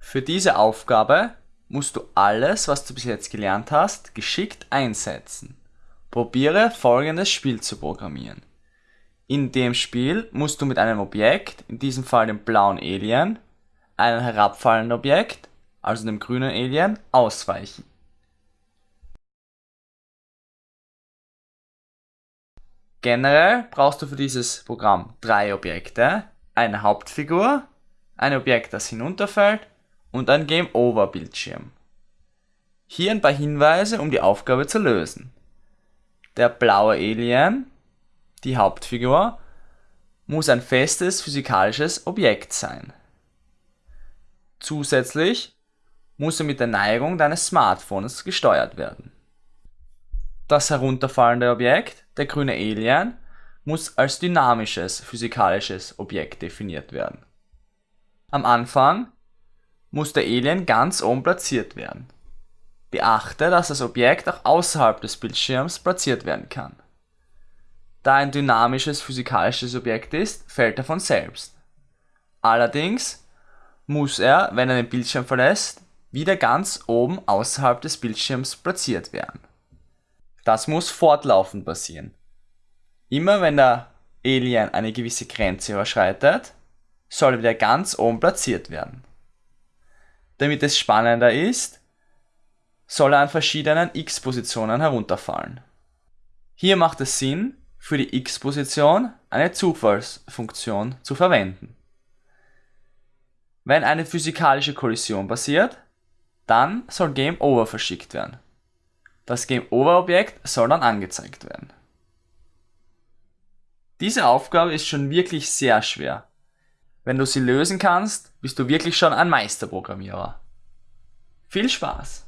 Für diese Aufgabe musst du alles, was du bis jetzt gelernt hast, geschickt einsetzen. Probiere folgendes Spiel zu programmieren. In dem Spiel musst du mit einem Objekt, in diesem Fall dem blauen Alien, einem herabfallenden Objekt, also dem grünen Alien, ausweichen. Generell brauchst du für dieses Programm drei Objekte, eine Hauptfigur, ein Objekt, das hinunterfällt und ein Game Over Bildschirm. Hier ein paar Hinweise, um die Aufgabe zu lösen. Der blaue Alien, die Hauptfigur, muss ein festes physikalisches Objekt sein. Zusätzlich muss er mit der Neigung deines Smartphones gesteuert werden. Das herunterfallende Objekt, der grüne Alien, muss als dynamisches physikalisches Objekt definiert werden. Am Anfang muss der Alien ganz oben platziert werden. Beachte, dass das Objekt auch außerhalb des Bildschirms platziert werden kann. Da ein dynamisches physikalisches Objekt ist, fällt er von selbst. Allerdings muss er, wenn er den Bildschirm verlässt, wieder ganz oben außerhalb des Bildschirms platziert werden. Das muss fortlaufend passieren. Immer wenn der Alien eine gewisse Grenze überschreitet, soll er wieder ganz oben platziert werden. Damit es spannender ist, soll er an verschiedenen x-Positionen herunterfallen. Hier macht es Sinn, für die x-Position eine Zufallsfunktion zu verwenden. Wenn eine physikalische Kollision passiert, dann soll Game Over verschickt werden. Das Game Over Objekt soll dann angezeigt werden. Diese Aufgabe ist schon wirklich sehr schwer. Wenn du sie lösen kannst, bist du wirklich schon ein Meisterprogrammierer. Viel Spaß!